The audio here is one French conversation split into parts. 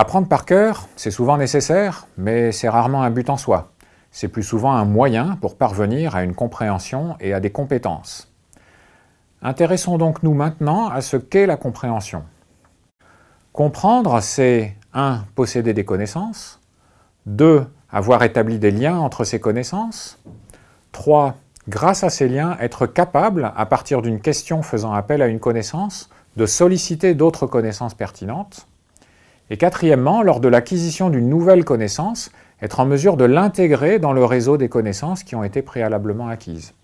Apprendre par cœur, c'est souvent nécessaire, mais c'est rarement un but en soi. C'est plus souvent un moyen pour parvenir à une compréhension et à des compétences. Intéressons donc nous maintenant à ce qu'est la compréhension. Comprendre, c'est 1. Posséder des connaissances 2. Avoir établi des liens entre ces connaissances 3. Grâce à ces liens, être capable, à partir d'une question faisant appel à une connaissance, de solliciter d'autres connaissances pertinentes. Et quatrièmement, lors de l'acquisition d'une nouvelle connaissance, être en mesure de l'intégrer dans le réseau des connaissances qui ont été préalablement acquises.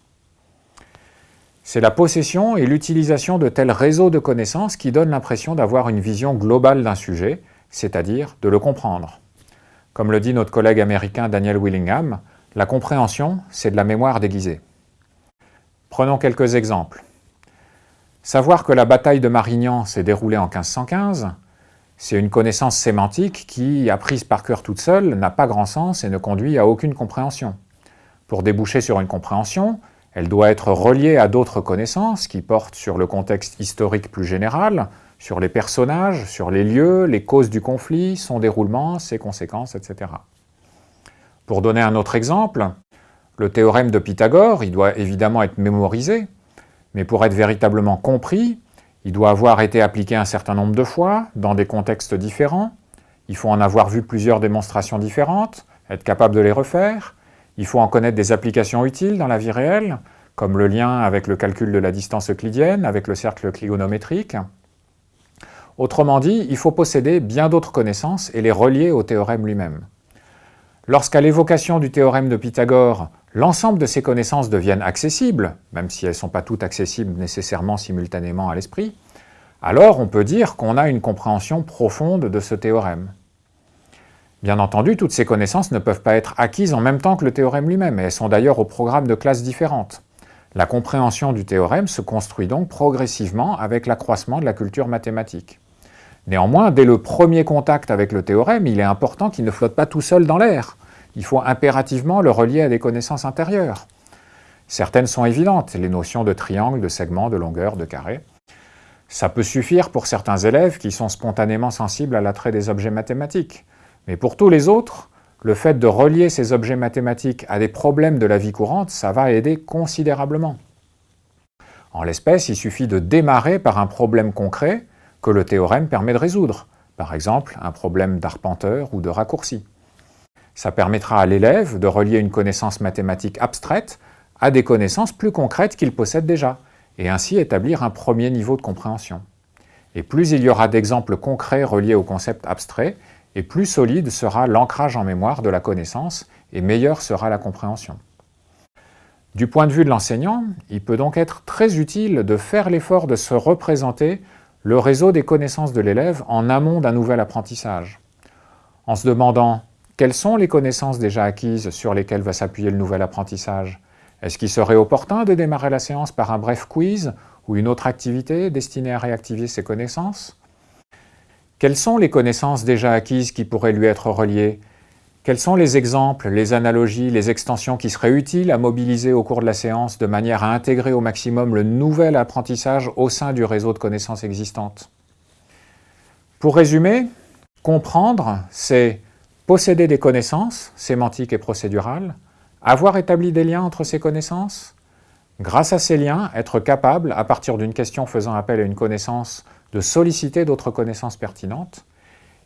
C'est la possession et l'utilisation de tels réseaux de connaissances qui donnent l'impression d'avoir une vision globale d'un sujet, c'est-à-dire de le comprendre. Comme le dit notre collègue américain Daniel Willingham, la compréhension, c'est de la mémoire déguisée. Prenons quelques exemples. Savoir que la bataille de Marignan s'est déroulée en 1515, c'est une connaissance sémantique qui, apprise par cœur toute seule, n'a pas grand sens et ne conduit à aucune compréhension. Pour déboucher sur une compréhension, elle doit être reliée à d'autres connaissances qui portent sur le contexte historique plus général, sur les personnages, sur les lieux, les causes du conflit, son déroulement, ses conséquences, etc. Pour donner un autre exemple, le théorème de Pythagore, il doit évidemment être mémorisé, mais pour être véritablement compris, il doit avoir été appliqué un certain nombre de fois, dans des contextes différents, il faut en avoir vu plusieurs démonstrations différentes, être capable de les refaire, il faut en connaître des applications utiles dans la vie réelle, comme le lien avec le calcul de la distance euclidienne, avec le cercle cligonométrique. Autrement dit, il faut posséder bien d'autres connaissances et les relier au théorème lui-même. Lorsqu'à l'évocation du théorème de Pythagore, l'ensemble de ces connaissances deviennent accessibles, même si elles ne sont pas toutes accessibles nécessairement simultanément à l'esprit, alors on peut dire qu'on a une compréhension profonde de ce théorème. Bien entendu, toutes ces connaissances ne peuvent pas être acquises en même temps que le théorème lui-même, et elles sont d'ailleurs au programme de classes différentes. La compréhension du théorème se construit donc progressivement avec l'accroissement de la culture mathématique. Néanmoins, dès le premier contact avec le théorème, il est important qu'il ne flotte pas tout seul dans l'air. Il faut impérativement le relier à des connaissances intérieures. Certaines sont évidentes, les notions de triangle, de segment, de longueur, de carré. Ça peut suffire pour certains élèves qui sont spontanément sensibles à l'attrait des objets mathématiques. Mais pour tous les autres, le fait de relier ces objets mathématiques à des problèmes de la vie courante, ça va aider considérablement. En l'espèce, il suffit de démarrer par un problème concret que le théorème permet de résoudre, par exemple un problème d'arpenteur ou de raccourci. Ça permettra à l'élève de relier une connaissance mathématique abstraite à des connaissances plus concrètes qu'il possède déjà, et ainsi établir un premier niveau de compréhension. Et plus il y aura d'exemples concrets reliés au concept abstrait, et plus solide sera l'ancrage en mémoire de la connaissance et meilleure sera la compréhension. Du point de vue de l'enseignant, il peut donc être très utile de faire l'effort de se représenter le réseau des connaissances de l'élève en amont d'un nouvel apprentissage, en se demandant quelles sont les connaissances déjà acquises sur lesquelles va s'appuyer le nouvel apprentissage? Est-ce qu'il serait opportun de démarrer la séance par un bref quiz ou une autre activité destinée à réactiver ces connaissances? Quelles sont les connaissances déjà acquises qui pourraient lui être reliées? Quels sont les exemples, les analogies, les extensions qui seraient utiles à mobiliser au cours de la séance de manière à intégrer au maximum le nouvel apprentissage au sein du réseau de connaissances existantes? Pour résumer, comprendre, c'est posséder des connaissances, sémantiques et procédurales, avoir établi des liens entre ces connaissances, grâce à ces liens, être capable, à partir d'une question faisant appel à une connaissance, de solliciter d'autres connaissances pertinentes,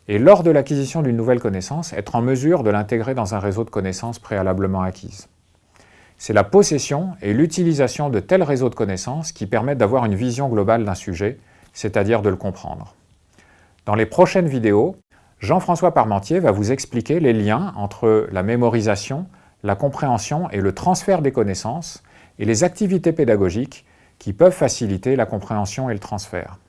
et lors de l'acquisition d'une nouvelle connaissance, être en mesure de l'intégrer dans un réseau de connaissances préalablement acquises. C'est la possession et l'utilisation de tels réseaux de connaissances qui permettent d'avoir une vision globale d'un sujet, c'est-à-dire de le comprendre. Dans les prochaines vidéos, Jean-François Parmentier va vous expliquer les liens entre la mémorisation, la compréhension et le transfert des connaissances et les activités pédagogiques qui peuvent faciliter la compréhension et le transfert.